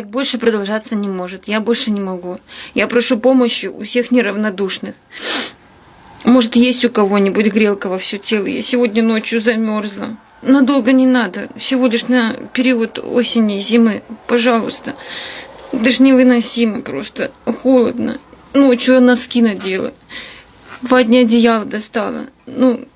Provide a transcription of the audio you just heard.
Так больше продолжаться не может. Я больше не могу. Я прошу помощи у всех неравнодушных. Может, есть у кого-нибудь грелка во все тело? Я сегодня ночью замерзла. Надолго не надо. Всего лишь на период осени и зимы. Пожалуйста. Даже невыносимо просто. Холодно. Ночью я носки надела. Два дня одеяло достала. Ну,